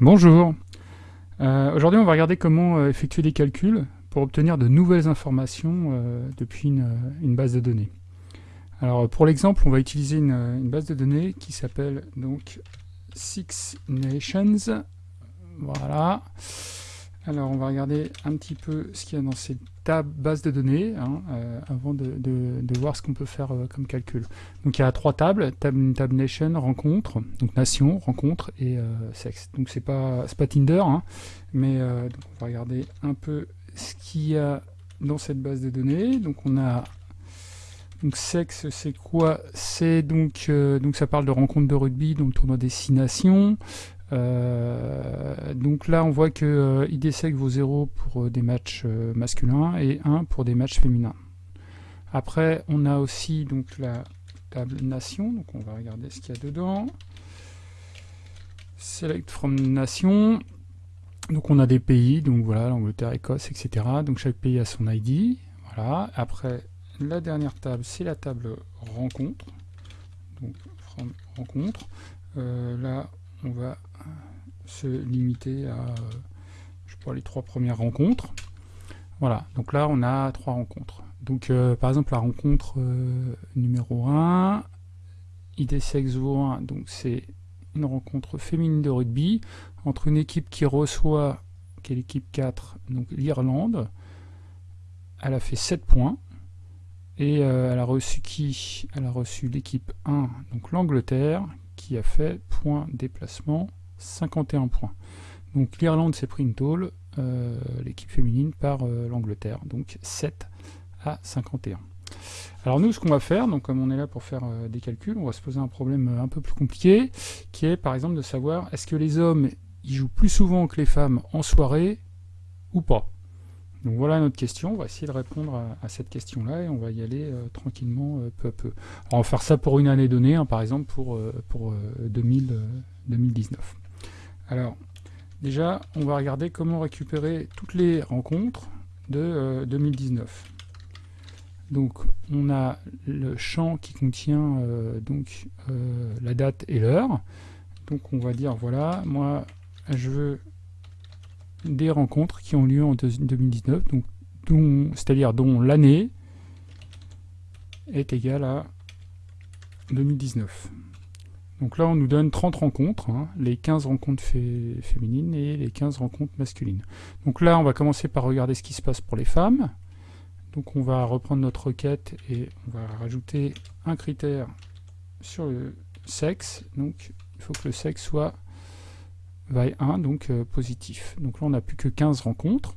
Bonjour euh, Aujourd'hui on va regarder comment euh, effectuer des calculs pour obtenir de nouvelles informations euh, depuis une, base de données. Alors pour l'exemple on va utiliser une, base de données qui s'appelle donc Six Nations. Voilà. Alors on va regarder un petit peu ce qu'il y a dans cette base de données hein, euh, avant de, voir ce qu'on peut faire euh, comme calcul. Donc il y a trois tables, table, table nation, rencontre, donc nation, rencontre et euh, sexe. Donc c'est pas, pas Tinder, hein, mais on va regarder un peu ce qu'il y a dans cette base de données. Donc on a donc sexe, c'est quoi? C'est donc donc ça parle de rencontre de rugby, donc tournoi des six nations. Euh, donc là, on voit que euh, IDSEC vaut 0 pour euh, des matchs masculins et 1 pour des matchs féminins. Après, on a aussi donc la table nation, donc on va regarder ce qu'il y a dedans. Select from nation. Donc on a des pays, donc voilà, l'Angleterre, Écosse, etc. Donc chaque pays a son ID. Voilà. Après, la dernière table, c'est la table rencontre. Donc rencontre. là, on va se limiter à je sais les trois premières rencontres. Voilà, donc là on a trois rencontres. Donc euh, par exemple la rencontre euh, numéro 1, IDSEXVO 1, donc c'est une rencontre féminine de rugby entre une équipe qui reçoit, qui est l'équipe 4, donc l'Irlande. Elle a fait 7 points. Et euh, elle a reçu qui? Elle a reçu l'équipe 1, donc l'Angleterre, qui a fait point déplacement 51 points. Donc l'Irlande s'est pris une tôle, euh, l'équipe féminine par euh, l'Angleterre, donc 7 à 51. Alors nous, ce qu'on va faire, donc comme on est là pour faire euh, des calculs, on va se poser un problème un peu plus compliqué, qui est par exemple de savoir est-ce que les hommes ils jouent plus souvent que les femmes en soirée ou pas donc voilà notre question, on va essayer de répondre à, cette question-là et on va y aller tranquillement peu à peu. on va faire ça pour une année donnée, hein, par exemple pour, pour 2019. Alors, déjà, on va regarder comment récupérer toutes les rencontres de 2019. Euh, donc, on a le champ qui contient euh, donc euh, la date et l'heure. Donc, on va dire, voilà, moi, je veux des rencontres qui ont lieu en 2019, donc c'est-à-dire dont l'année est égale à 2019. Donc là, on nous donne 30 rencontres, hein, les 15 rencontres féminines et les 15 rencontres masculines. Donc là, on va commencer par regarder ce qui se passe pour les femmes. Donc on va reprendre notre requête et on va rajouter un critère sur le sexe. Donc il faut que le sexe soit vaille 1, donc euh, positif. Donc là, on n'a plus que 15 rencontres.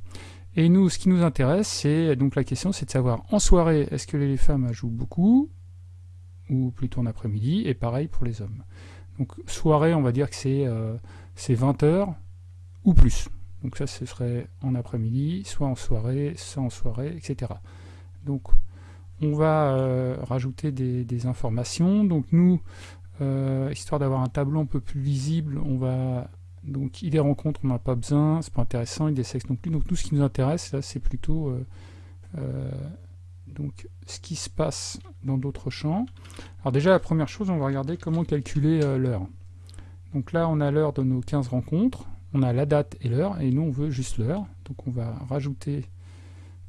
Et nous, ce qui nous intéresse, c'est donc la question, c'est de savoir en soirée, est-ce que les femmes jouent beaucoup? Ou plutôt en après-midi, et pareil pour les hommes. Donc soirée, on va dire que c'est 20 euh, heures ou plus. Donc ça, ce serait en après-midi, soit en soirée, soit en soirée, etc. Donc on va euh, rajouter des, informations. Donc nous, euh, histoire d'avoir un tableau un peu plus visible, on va donc il des rencontres, on n'a pas besoin, c'est pas intéressant, il des sexes non plus. Donc tout ce qui nous intéresse là, c'est plutôt donc ce qui se passe dans d'autres champs. Alors déjà, la première chose, on va regarder comment calculer euh, l'heure. Donc là, on a l'heure de nos 15 rencontres, on a la date et l'heure, et nous, on veut juste l'heure. Donc on va rajouter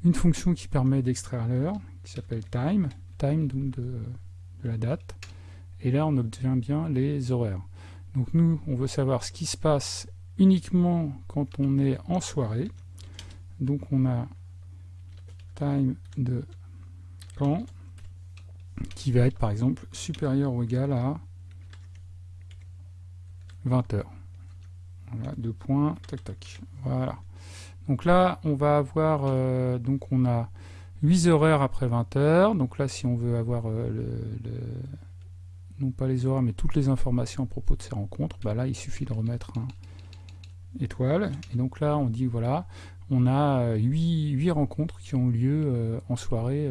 une fonction qui permet d'extraire l'heure, qui s'appelle time, time donc de, la date, et là, on obtient bien les horaires. Donc nous, on veut savoir ce qui se passe uniquement quand on est en soirée. Donc on a time de qui va être par exemple supérieur ou égal à 20 heures. Voilà, deux points, tac tac. Voilà. Donc là, on va avoir, euh, donc on a 8 horaires après 20 heures. Donc là, si on veut avoir euh, le, non pas les horaires, mais toutes les informations à propos de ces rencontres, bah là, il suffit de remettre un étoile. Et donc là, on dit, voilà, on a 8, 8 rencontres qui ont lieu euh, en soirée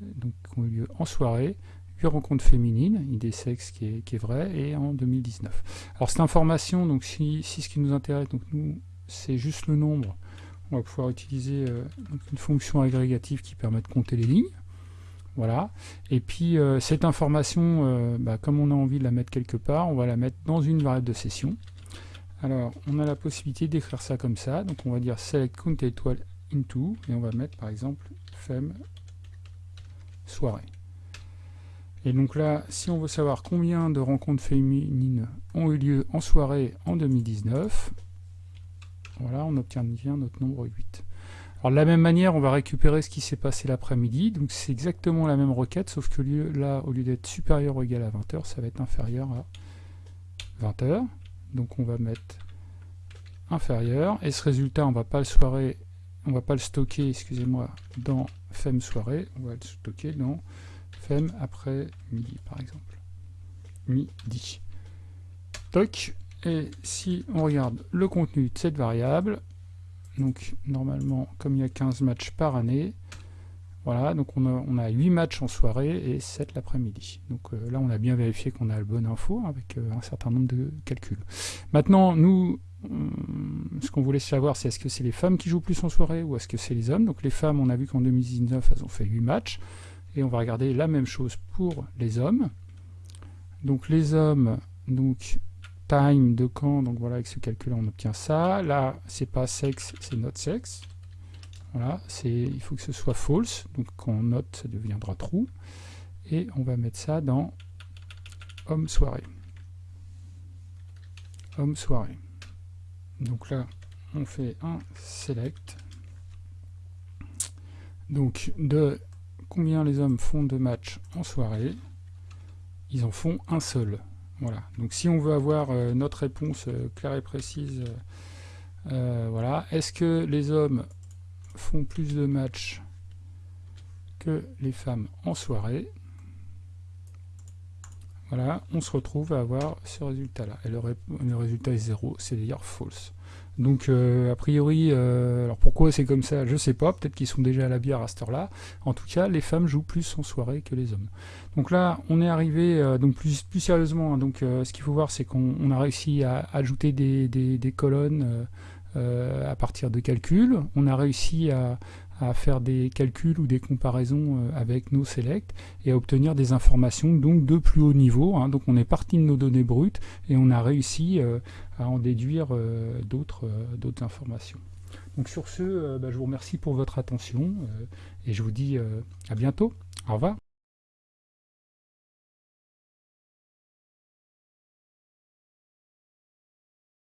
donc, qui ont eu lieu en soirée, 8 rencontres féminines, idée sexe qui est, qui est vrai, et en 2019. Alors cette information, donc si, si ce qui nous intéresse, donc nous, c'est juste le nombre, on va pouvoir utiliser euh, une fonction agrégative qui permet de compter les lignes. Voilà. Et puis euh, cette information, euh, bah, comme on a envie de la mettre quelque part, on va la mettre dans une variable de session. Alors, on a la possibilité d'écrire ça comme ça. Donc, on va dire select count étoile into et on va mettre par exemple femme soirée. Et donc là, si on veut savoir combien de rencontres féminines ont eu lieu en soirée en 2019, voilà, on obtient bien notre nombre 8. Alors de la même manière, on va récupérer ce qui s'est passé l'après-midi. Donc c'est exactement la même requête, sauf que là, au lieu d'être supérieur ou égal à 20h, ça va être inférieur à 20h. Donc on va mettre inférieur. Et ce résultat, on va pas le soirée, on va pas le stocker, excusez-moi, dans femme soirée. On va le stocker dans femme après midi, par exemple. Midi. Toc. Et si on regarde le contenu de cette variable, donc normalement, comme il y a 15 matchs par année, voilà, donc on a, 8 matchs en soirée et 7 l'après-midi. Donc euh, là, on a bien vérifié qu'on a le bon info avec euh, un certain nombre de calculs. Maintenant, nous, ce qu'on voulait savoir, c'est est-ce que c'est les femmes qui jouent plus en soirée ou est-ce que c'est les hommes? Donc les femmes, on a vu qu'en 2019, elles ont fait 8 matchs. Et on va regarder la même chose pour les hommes. Donc les hommes, donc time de quand, donc voilà, avec ce calcul on obtient ça. Là, c'est pas sexe, c'est not sexe. Voilà, il faut que ce soit false, donc quand on note, ça deviendra true. Et on va mettre ça dans homme soirée. Homme soirée. Donc là, on fait un select. Donc de combien les hommes font de matchs en soirée, ils en font un seul. Voilà. Donc si on veut avoir euh, notre réponse euh, claire et précise, euh, voilà. Est-ce que les hommes font plus de matchs que les femmes en soirée? Voilà, on se retrouve à avoir ce résultat-là. Et le, résultat est zéro, c'est d'ailleurs false. Donc euh, a priori, euh, alors pourquoi c'est comme ça, je sais pas, peut-être qu'ils sont déjà à la bière à cette heure-là. En tout cas, les femmes jouent plus en soirée que les hommes. Donc là, on est arrivé, euh, donc plus, sérieusement, hein, donc ce qu'il faut voir, c'est qu'on a réussi à ajouter des, des colonnes à partir de calculs. On a réussi à, à faire des calculs ou des comparaisons euh, avec nos selects et à obtenir des informations donc de plus haut niveau. Hein. Donc on est parti de nos données brutes et on a réussi euh, à en déduire euh, d'autres informations. Donc sur ce, bah, je vous remercie pour votre attention et je vous dis à bientôt. Au revoir.